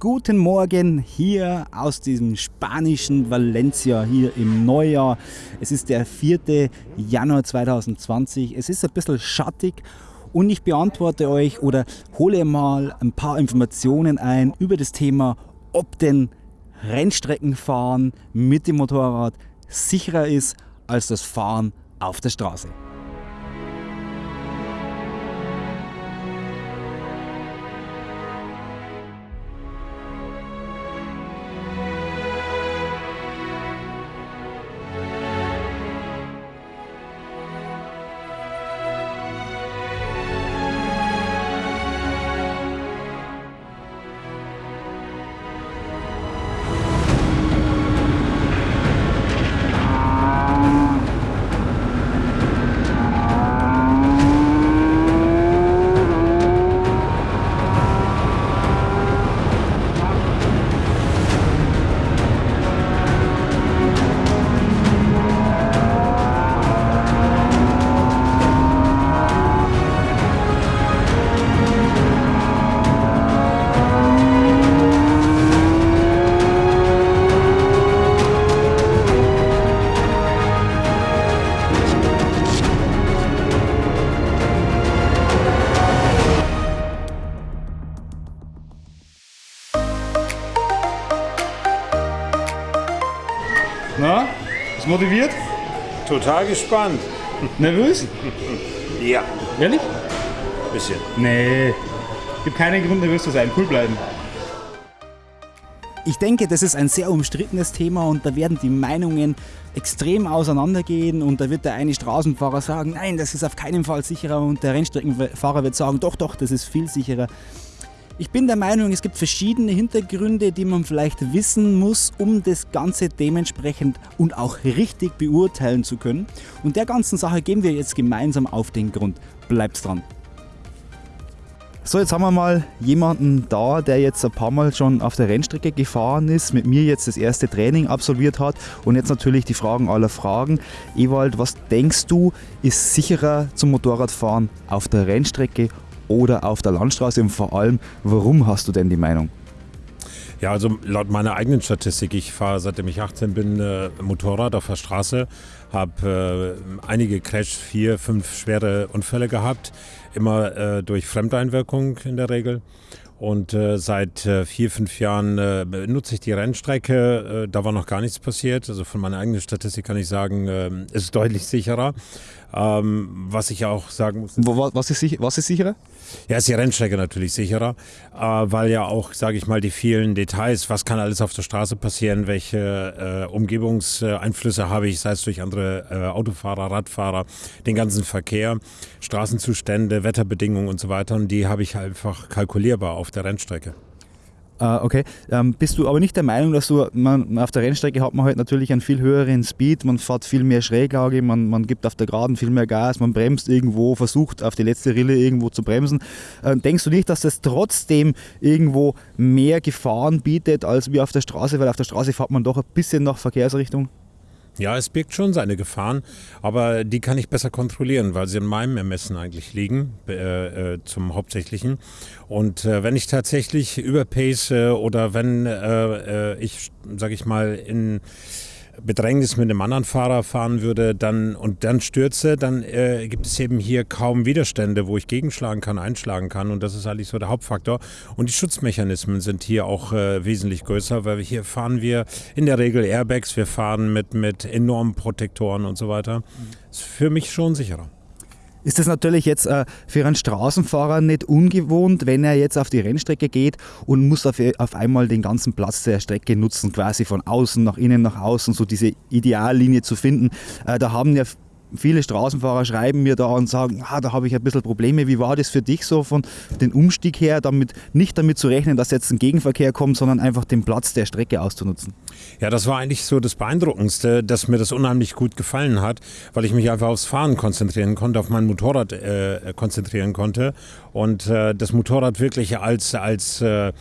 guten Morgen hier aus diesem spanischen Valencia hier im Neujahr. Es ist der 4. Januar 2020. Es ist ein bisschen schattig und ich beantworte euch oder hole mal ein paar Informationen ein über das Thema, ob denn Rennstreckenfahren mit dem Motorrad sicherer ist als das Fahren auf der Straße. Total gespannt. Nervös? Ja, Ehrlich? bisschen. Nee. Gibt keinen Grund, nervös zu sein. Cool bleiben. Ich denke, das ist ein sehr umstrittenes Thema und da werden die Meinungen extrem auseinandergehen und da wird der eine Straßenfahrer sagen, nein, das ist auf keinen Fall sicherer und der Rennstreckenfahrer wird sagen, doch, doch, das ist viel sicherer. Ich bin der Meinung, es gibt verschiedene Hintergründe, die man vielleicht wissen muss, um das Ganze dementsprechend und auch richtig beurteilen zu können. Und der ganzen Sache gehen wir jetzt gemeinsam auf den Grund. Bleibt's dran. So, jetzt haben wir mal jemanden da, der jetzt ein paar Mal schon auf der Rennstrecke gefahren ist, mit mir jetzt das erste Training absolviert hat und jetzt natürlich die Fragen aller Fragen. Ewald, was denkst du, ist sicherer zum Motorradfahren auf der Rennstrecke oder auf der Landstraße und vor allem, warum hast du denn die Meinung? Ja, also laut meiner eigenen Statistik, ich fahre seitdem ich 18 bin äh, Motorrad auf der Straße, habe äh, einige Crash, vier, fünf schwere Unfälle gehabt, immer äh, durch Fremdeinwirkung in der Regel. Und äh, seit äh, vier, fünf Jahren äh, nutze ich die Rennstrecke. Da war noch gar nichts passiert. Also von meiner eigenen Statistik kann ich sagen, äh, es ist deutlich sicherer. Ähm, was ich auch sagen muss. Was ist, was ist sicherer? Ja, ist die Rennstrecke natürlich sicherer, äh, weil ja auch, sage ich mal, die vielen Details, was kann alles auf der Straße passieren, welche äh, Umgebungseinflüsse habe ich, sei es durch andere äh, Autofahrer, Radfahrer, den ganzen Verkehr, Straßenzustände, Wetterbedingungen und so weiter. Und die habe ich einfach kalkulierbar auf der Rennstrecke. Äh, okay, ähm, bist du aber nicht der Meinung, dass du, man, auf der Rennstrecke hat man halt natürlich einen viel höheren Speed, man fährt viel mehr Schräglage, man, man gibt auf der Geraden viel mehr Gas, man bremst irgendwo, versucht auf die letzte Rille irgendwo zu bremsen. Äh, denkst du nicht, dass das trotzdem irgendwo mehr Gefahren bietet als wie auf der Straße, weil auf der Straße fährt man doch ein bisschen nach Verkehrsrichtung? Ja, es birgt schon seine Gefahren, aber die kann ich besser kontrollieren, weil sie in meinem Ermessen eigentlich liegen, äh, äh, zum Hauptsächlichen. Und äh, wenn ich tatsächlich überpace äh, oder wenn äh, äh, ich, sage ich mal, in Bedrängnis mit einem anderen Fahrer fahren würde dann, und dann stürze, dann äh, gibt es eben hier kaum Widerstände, wo ich gegenschlagen kann, einschlagen kann. Und das ist eigentlich so der Hauptfaktor. Und die Schutzmechanismen sind hier auch äh, wesentlich größer, weil wir hier fahren wir in der Regel Airbags, wir fahren mit, mit enormen Protektoren und so weiter. Ist für mich schon sicherer. Ist das natürlich jetzt äh, für einen Straßenfahrer nicht ungewohnt, wenn er jetzt auf die Rennstrecke geht und muss auf, einmal den ganzen Platz der Strecke nutzen, quasi von außen nach innen, nach außen, so diese Ideallinie zu finden. Äh, da haben ja viele Straßenfahrer schreiben mir da und sagen, ah, da habe ich ein bisschen Probleme. Wie war das für dich so von den Umstieg her, damit nicht damit zu rechnen, dass jetzt ein Gegenverkehr kommt, sondern einfach den Platz der Strecke auszunutzen? Ja, das war eigentlich so das Beeindruckendste, dass mir das unheimlich gut gefallen hat, weil ich mich einfach aufs Fahren konzentrieren konnte, auf mein Motorrad äh, konzentrieren konnte und äh, das Motorrad wirklich als, als, äh,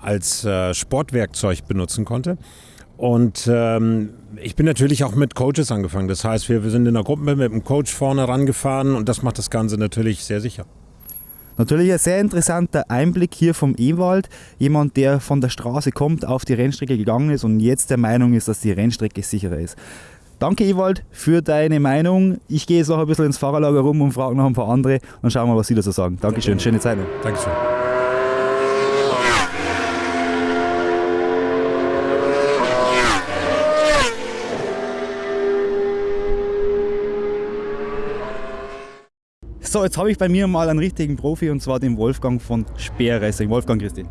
als äh, Sportwerkzeug benutzen konnte. Und ähm, ich bin natürlich auch mit Coaches angefangen. Das heißt, wir, wir sind in der Gruppe mit einem Coach vorne rangefahren und das macht das Ganze natürlich sehr sicher. Natürlich ein sehr interessanter Einblick hier vom Ewald. Jemand, der von der Straße kommt, auf die Rennstrecke gegangen ist und jetzt der Meinung ist, dass die Rennstrecke sicherer ist. Danke, Ewald, für deine Meinung. Ich gehe jetzt noch ein bisschen ins Fahrerlager rum und frage noch ein paar andere und schauen mal, was sie da so sagen. Dankeschön, schöne Zeit. Dankeschön. So, jetzt habe ich bei mir mal einen richtigen Profi und zwar den Wolfgang von Speer Racing. Wolfgang, Christi.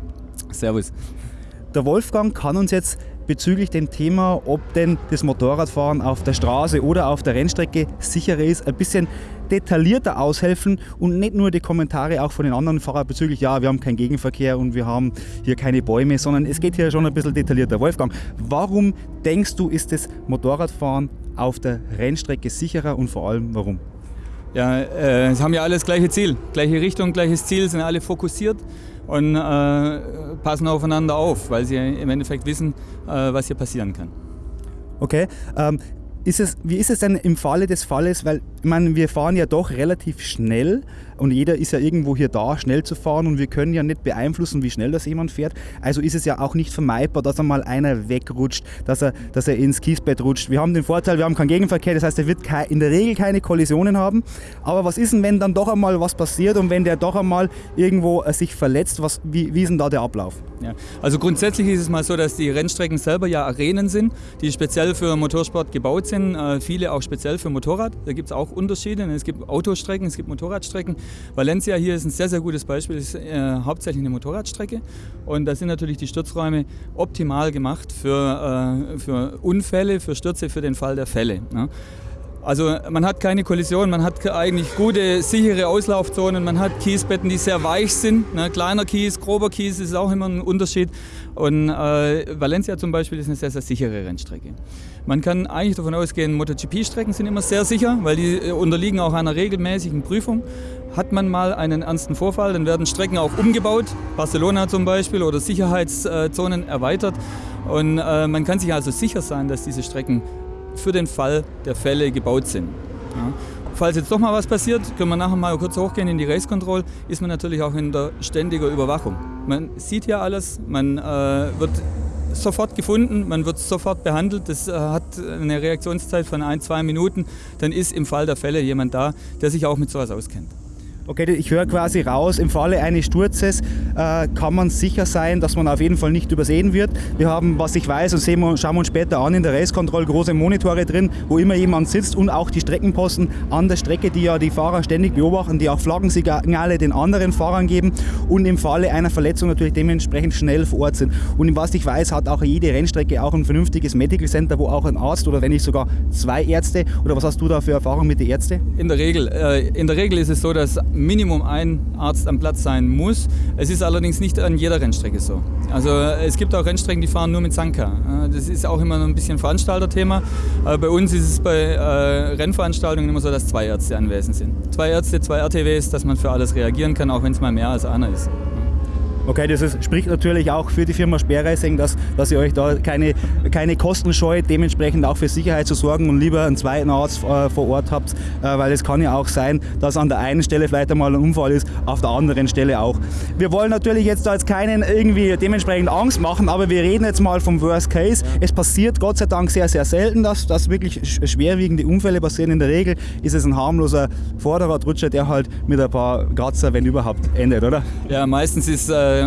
Servus. Der Wolfgang kann uns jetzt bezüglich dem Thema, ob denn das Motorradfahren auf der Straße oder auf der Rennstrecke sicherer ist, ein bisschen detaillierter aushelfen und nicht nur die Kommentare auch von den anderen Fahrern bezüglich, ja, wir haben keinen Gegenverkehr und wir haben hier keine Bäume, sondern es geht hier schon ein bisschen detaillierter. Wolfgang, warum denkst du, ist das Motorradfahren auf der Rennstrecke sicherer und vor allem warum? Ja, äh, haben ja alle das gleiche Ziel, gleiche Richtung, gleiches Ziel, sind alle fokussiert und äh, passen aufeinander auf, weil sie im Endeffekt wissen, äh, was hier passieren kann. Okay, ähm, ist es, wie ist es denn im Falle des Falles, weil ich meine, wir fahren ja doch relativ schnell und jeder ist ja irgendwo hier da, schnell zu fahren und wir können ja nicht beeinflussen, wie schnell das jemand fährt. Also ist es ja auch nicht vermeidbar, dass einmal einer wegrutscht, dass er, dass er ins Kiesbett rutscht. Wir haben den Vorteil, wir haben keinen Gegenverkehr, das heißt, er wird in der Regel keine Kollisionen haben. Aber was ist denn, wenn dann doch einmal was passiert und wenn der doch einmal irgendwo äh, sich verletzt? Was, wie, wie ist denn da der Ablauf? Ja. Also grundsätzlich ist es mal so, dass die Rennstrecken selber ja Arenen sind, die speziell für Motorsport gebaut sind, äh, viele auch speziell für Motorrad. Da gibt es auch Unterschiede. Es gibt Autostrecken, es gibt Motorradstrecken. Valencia hier ist ein sehr, sehr gutes Beispiel, es ist äh, hauptsächlich eine Motorradstrecke und da sind natürlich die Stürzräume optimal gemacht für, äh, für Unfälle, für Stürze, für den Fall der Fälle. Ne? Also man hat keine Kollision, man hat eigentlich gute, sichere Auslaufzonen, man hat Kiesbetten, die sehr weich sind. Ne? Kleiner Kies, grober Kies ist auch immer ein Unterschied. Und äh, Valencia zum Beispiel ist eine sehr, sehr sichere Rennstrecke. Man kann eigentlich davon ausgehen, MotoGP-Strecken sind immer sehr sicher, weil die äh, unterliegen auch einer regelmäßigen Prüfung. Hat man mal einen ernsten Vorfall, dann werden Strecken auch umgebaut, Barcelona zum Beispiel, oder Sicherheitszonen erweitert. Und äh, man kann sich also sicher sein, dass diese Strecken für den Fall der Fälle gebaut sind. Ja. Falls jetzt doch mal was passiert, können wir nachher mal kurz hochgehen in die Race Control, ist man natürlich auch in der ständigen Überwachung. Man sieht ja alles, man äh, wird sofort gefunden, man wird sofort behandelt. Das äh, hat eine Reaktionszeit von ein, zwei Minuten. Dann ist im Fall der Fälle jemand da, der sich auch mit sowas auskennt. Okay, ich höre quasi raus, im Falle eines Sturzes äh, kann man sicher sein, dass man auf jeden Fall nicht übersehen wird. Wir haben, was ich weiß, und sehen wir, schauen wir uns später an, in der Race Control große Monitore drin, wo immer jemand sitzt und auch die Streckenposten an der Strecke, die ja die Fahrer ständig beobachten, die auch Flaggensignale den anderen Fahrern geben und im Falle einer Verletzung natürlich dementsprechend schnell vor Ort sind. Und was ich weiß, hat auch jede Rennstrecke auch ein vernünftiges Medical Center, wo auch ein Arzt oder wenn nicht sogar zwei Ärzte oder was hast du da für Erfahrung mit den Ärzten? In der Regel, äh, in der Regel ist es so, dass Minimum ein Arzt am Platz sein muss. Es ist allerdings nicht an jeder Rennstrecke so. Also es gibt auch Rennstrecken, die fahren nur mit Sanka. Das ist auch immer ein bisschen Veranstalterthema. Bei uns ist es bei äh, Rennveranstaltungen immer so, dass zwei Ärzte anwesend sind. Zwei Ärzte, zwei RTWs, dass man für alles reagieren kann, auch wenn es mal mehr als einer ist. Okay, das ist, spricht natürlich auch für die Firma Sperrreising, dass, dass ihr euch da keine, keine Kosten scheut, dementsprechend auch für Sicherheit zu sorgen und lieber einen zweiten Arzt äh, vor Ort habt, äh, weil es kann ja auch sein, dass an der einen Stelle vielleicht einmal ein Unfall ist, auf der anderen Stelle auch. Wir wollen natürlich jetzt da jetzt keinen irgendwie dementsprechend Angst machen, aber wir reden jetzt mal vom Worst Case. Es passiert Gott sei Dank sehr, sehr selten, dass, dass wirklich schwerwiegende Unfälle passieren. In der Regel ist es ein harmloser Vorderradrutscher, der halt mit ein paar Kratzer, wenn überhaupt, endet, oder? Ja, meistens ist äh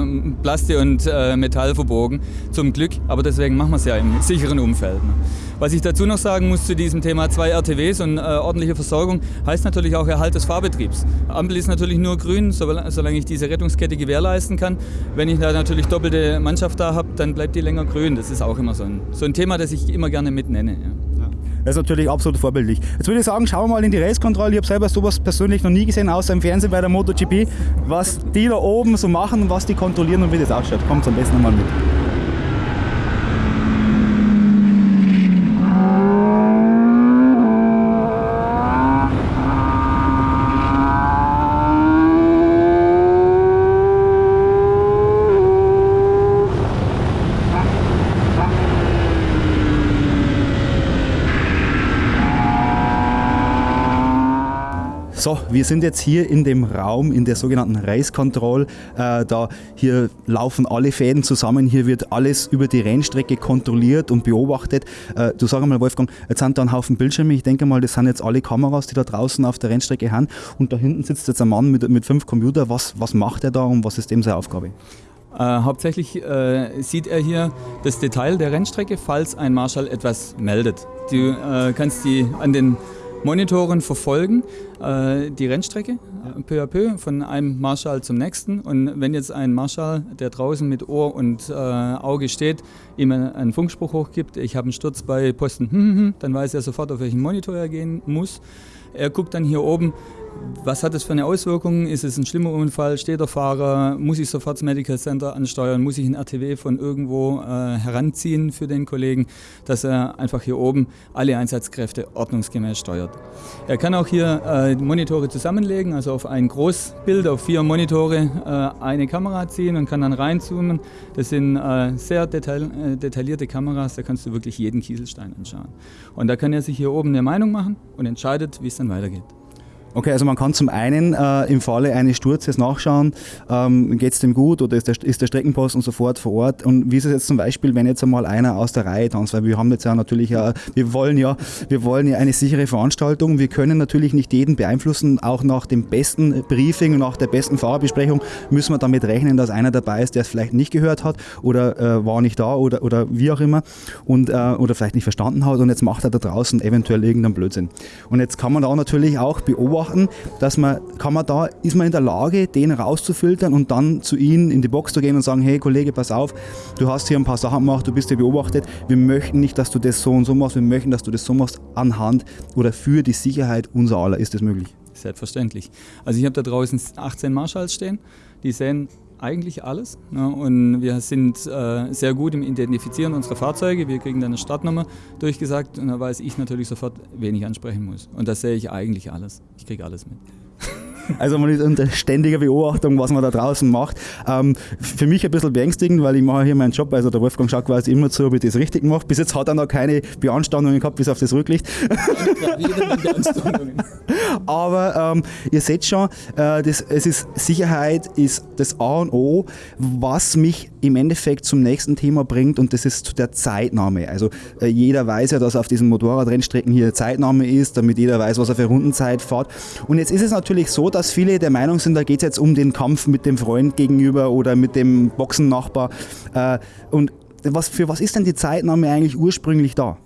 Plastik und äh, Metall verbogen, zum Glück. Aber deswegen machen wir es ja im sicheren Umfeld. Ne? Was ich dazu noch sagen muss zu diesem Thema zwei RTWs und äh, ordentliche Versorgung, heißt natürlich auch Erhalt des Fahrbetriebs. Ampel ist natürlich nur grün, solange ich diese Rettungskette gewährleisten kann. Wenn ich da natürlich doppelte Mannschaft da habe, dann bleibt die länger grün. Das ist auch immer so ein, so ein Thema, das ich immer gerne mitnenne. Ja. Das ist natürlich absolut vorbildlich. Jetzt würde ich sagen, schauen wir mal in die Race-Kontrolle. Ich habe selber sowas persönlich noch nie gesehen, außer im Fernsehen bei der MotoGP. Was die da oben so machen, was die kontrollieren und wie das ausschaut. Kommt am besten mal mit. So, wir sind jetzt hier in dem Raum, in der sogenannten Race Control. Äh, da hier laufen alle Fäden zusammen, hier wird alles über die Rennstrecke kontrolliert und beobachtet. Äh, du sag mal, Wolfgang, jetzt sind da ein Haufen Bildschirme. Ich denke mal, das sind jetzt alle Kameras, die da draußen auf der Rennstrecke haben. Und da hinten sitzt jetzt ein Mann mit, mit fünf Computern. Was, was macht er da und was ist dem seine Aufgabe? Äh, hauptsächlich äh, sieht er hier das Detail der Rennstrecke, falls ein Marschall etwas meldet. Du äh, kannst die an den Monitoren verfolgen, äh, die Rennstrecke ja. peu à peu von einem Marschall zum nächsten. Und wenn jetzt ein Marschall, der draußen mit Ohr und äh, Auge steht, ihm einen Funkspruch hochgibt, ich habe einen Sturz bei Posten, dann weiß er sofort, auf welchen Monitor er gehen muss. Er guckt dann hier oben, was hat das für eine Auswirkung? Ist es ein schlimmer Unfall? Steht der Fahrer? Muss ich sofort das Medical Center ansteuern? Muss ich ein RTW von irgendwo äh, heranziehen für den Kollegen, dass er einfach hier oben alle Einsatzkräfte ordnungsgemäß steuert? Er kann auch hier äh, Monitore zusammenlegen, also auf ein Großbild, auf vier Monitore äh, eine Kamera ziehen und kann dann reinzoomen. Das sind äh, sehr detail, äh, detaillierte Kameras, da kannst du wirklich jeden Kieselstein anschauen. Und da kann er sich hier oben eine Meinung machen und entscheidet, wie es dann weitergeht. Okay, also man kann zum einen äh, im Falle eines Sturzes nachschauen, ähm, geht es dem gut oder ist der, ist der Streckenposten sofort vor Ort? Und wie ist es jetzt zum Beispiel, wenn jetzt einmal einer aus der Reihe tanzt, weil wir haben jetzt ja natürlich, äh, wir wollen ja, wir wollen ja eine sichere Veranstaltung, wir können natürlich nicht jeden beeinflussen, auch nach dem besten Briefing nach der besten Fahrerbesprechung müssen wir damit rechnen, dass einer dabei ist, der es vielleicht nicht gehört hat oder äh, war nicht da oder, oder wie auch immer und, äh, oder vielleicht nicht verstanden hat und jetzt macht er da draußen eventuell irgendeinen Blödsinn. Und jetzt kann man da natürlich auch beobachten, beobachten, dass man, kann man da, ist man in der Lage, den rauszufiltern und dann zu ihnen in die Box zu gehen und sagen, hey Kollege, pass auf, du hast hier ein paar Sachen gemacht, du bist hier beobachtet, wir möchten nicht, dass du das so und so machst, wir möchten, dass du das so machst anhand oder für die Sicherheit unser aller. Ist das möglich? Selbstverständlich. Also ich habe da draußen 18 Marshalls stehen, die sehen eigentlich alles. Ne? Und wir sind äh, sehr gut im Identifizieren unserer Fahrzeuge. Wir kriegen dann eine Startnummer durchgesagt und da weiß ich natürlich sofort, wen ich ansprechen muss. Und das sehe ich eigentlich alles. Ich kriege alles mit. Also man ist unter ständiger Beobachtung, was man da draußen macht. Ähm, für mich ein bisschen beängstigend, weil ich mache hier meinen Job, also der Wolfgang schaut quasi immer zu, ob ich das richtig mache. Bis jetzt hat er noch keine Beanstandungen gehabt, bis auf das Rücklicht. Aber ähm, ihr seht schon, äh, das, es ist, Sicherheit ist das A und O, was mich im Endeffekt zum nächsten Thema bringt und das ist der Zeitnahme. Also äh, jeder weiß ja, dass auf diesen Motorradrennstrecken hier Zeitnahme ist, damit jeder weiß, was er für Rundenzeit fährt. Und jetzt ist es natürlich so, dass viele der Meinung sind, da geht es jetzt um den Kampf mit dem Freund gegenüber oder mit dem Boxennachbar. Äh, und was, für was ist denn die Zeitnahme eigentlich ursprünglich da?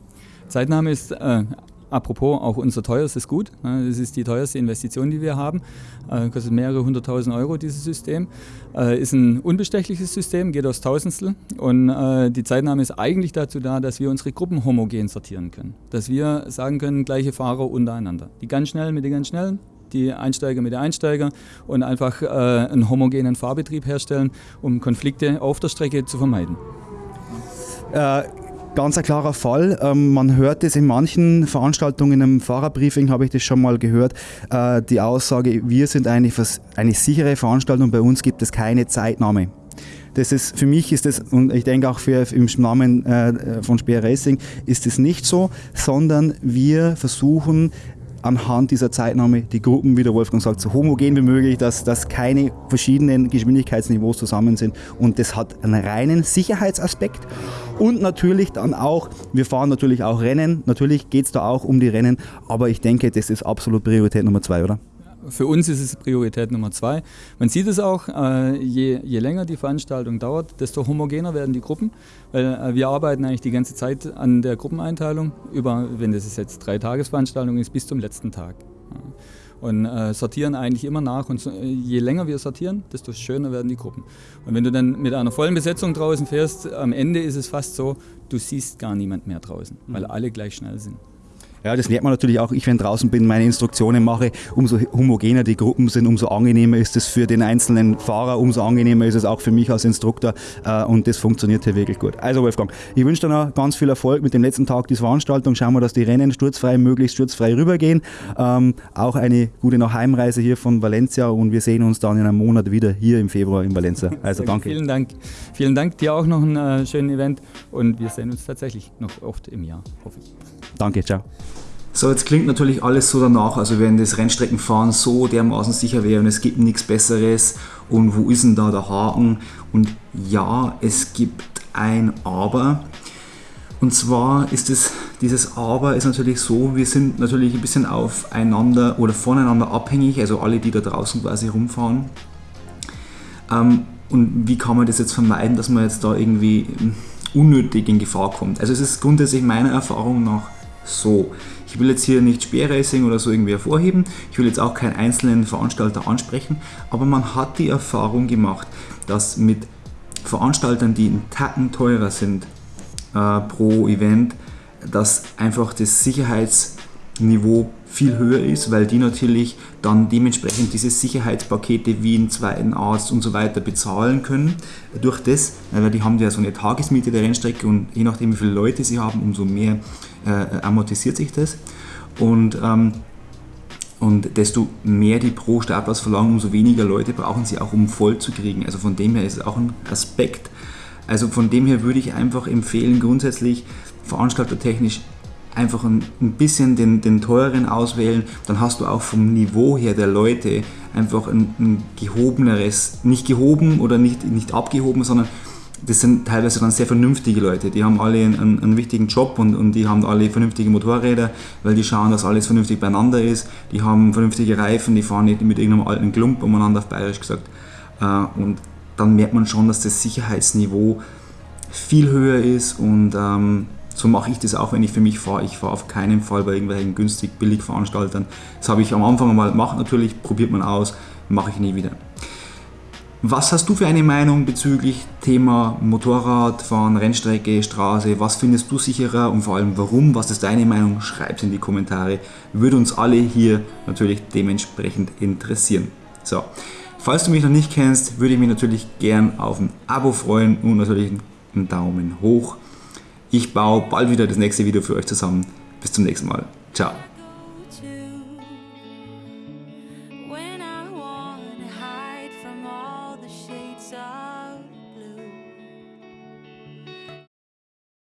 Zeitnahme ist äh, apropos auch unser teuerstes Gut. Das ist die teuerste Investition, die wir haben. Äh, kostet mehrere hunderttausend Euro dieses System. Äh, ist ein unbestechliches System, geht aus Tausendstel. Und äh, die Zeitnahme ist eigentlich dazu da, dass wir unsere Gruppen homogen sortieren können. Dass wir sagen können, gleiche Fahrer untereinander. Die ganz schnellen mit den ganz schnellen, die Einsteiger mit den Einsteigern und einfach äh, einen homogenen Fahrbetrieb herstellen, um Konflikte auf der Strecke zu vermeiden. Äh, ganz ein klarer Fall. Ähm, man hört es in manchen Veranstaltungen, im Fahrerbriefing habe ich das schon mal gehört, äh, die Aussage, wir sind eine, eine sichere Veranstaltung, bei uns gibt es keine Zeitnahme. Das ist, für mich ist das, und ich denke auch für, im Namen äh, von Speer Racing, ist es nicht so, sondern wir versuchen anhand dieser Zeitnahme die Gruppen, wie der Wolfgang sagt, so homogen wie möglich, dass, dass keine verschiedenen Geschwindigkeitsniveaus zusammen sind. Und das hat einen reinen Sicherheitsaspekt. Und natürlich dann auch, wir fahren natürlich auch Rennen. Natürlich geht es da auch um die Rennen, aber ich denke, das ist absolut Priorität Nummer zwei, oder? Für uns ist es Priorität Nummer zwei. Man sieht es auch, äh, je, je, länger die Veranstaltung dauert, desto homogener werden die Gruppen, weil äh, wir arbeiten eigentlich die ganze Zeit an der Gruppeneinteilung, über, wenn das jetzt drei Tagesveranstaltung ist, bis zum letzten Tag. Und äh, sortieren eigentlich immer nach und so, je länger wir sortieren, desto schöner werden die Gruppen. Und wenn du dann mit einer vollen Besetzung draußen fährst, am Ende ist es fast so, du siehst gar niemand mehr draußen, weil mhm. alle gleich schnell sind. Ja, das lernt man natürlich auch. Ich, wenn draußen bin, meine Instruktionen mache, umso homogener die Gruppen sind, umso angenehmer ist es für den einzelnen Fahrer, umso angenehmer ist es auch für mich als Instruktor äh, und das funktioniert hier wirklich gut. Also Wolfgang, ich wünsche dir noch ganz viel Erfolg mit dem letzten Tag dieser Veranstaltung. Schauen wir, dass die Rennen sturzfrei, möglichst sturzfrei rübergehen. Ähm, auch eine gute Nachheimreise hier von Valencia und wir sehen uns dann in einem Monat wieder hier im Februar in Valencia. Also danke. Vielen Dank. Vielen Dank dir auch noch ein äh, schönes Event und wir sehen uns tatsächlich noch oft im Jahr, hoffe ich. Danke, ciao. So, jetzt klingt natürlich alles so danach, also wenn das Rennstreckenfahren so dermaßen sicher wäre und es gibt nichts Besseres und wo ist denn da der Haken? Und ja, es gibt ein Aber. Und zwar ist es, dieses Aber ist natürlich so, wir sind natürlich ein bisschen aufeinander oder voneinander abhängig, also alle, die da draußen quasi rumfahren. Ähm, und wie kann man das jetzt vermeiden, dass man jetzt da irgendwie unnötig in Gefahr kommt? Also es ist grundsätzlich meiner Erfahrung nach so. Ich will jetzt hier nicht Speerracing oder so irgendwie hervorheben, ich will jetzt auch keinen einzelnen Veranstalter ansprechen, aber man hat die Erfahrung gemacht, dass mit Veranstaltern, die einen Tacken teurer sind äh, pro Event, dass einfach das Sicherheitsniveau viel höher ist, weil die natürlich dann dementsprechend diese Sicherheitspakete wie einen zweiten Arzt und so weiter bezahlen können. Durch das, weil die haben ja so eine Tagesmiete der Rennstrecke und je nachdem wie viele Leute sie haben, umso mehr äh, amortisiert sich das. Und, ähm, und desto mehr die pro Startplatz verlangen, umso weniger Leute brauchen sie auch, um voll zu kriegen. Also von dem her ist es auch ein Aspekt. Also von dem her würde ich einfach empfehlen, grundsätzlich veranstaltertechnisch einfach ein, ein bisschen den, den teuren auswählen, dann hast du auch vom Niveau her der Leute einfach ein, ein gehobeneres, nicht gehoben oder nicht, nicht abgehoben, sondern das sind teilweise dann sehr vernünftige Leute. Die haben alle einen, einen, wichtigen Job und, und die haben alle vernünftige Motorräder, weil die schauen, dass alles vernünftig beieinander ist. Die haben vernünftige Reifen, die fahren nicht mit irgendeinem alten Klump umeinander auf Bayerisch gesagt. Äh, und dann merkt man schon, dass das Sicherheitsniveau viel höher ist und ähm, so mache ich das auch, wenn ich für mich fahre. Ich fahre auf keinen Fall bei irgendwelchen günstig billig Veranstaltern. Das habe ich am Anfang mal gemacht, natürlich probiert man aus, mache ich nie wieder. Was hast du für eine Meinung bezüglich Thema Motorradfahren, Rennstrecke, Straße? Was findest du sicherer und vor allem warum? Was ist deine Meinung? Schreib es in die Kommentare. Würde uns alle hier natürlich dementsprechend interessieren. So, falls du mich noch nicht kennst, würde ich mich natürlich gern auf ein Abo freuen und natürlich einen Daumen hoch. Ich baue bald wieder das nächste Video für euch zusammen. Bis zum nächsten Mal. Ciao.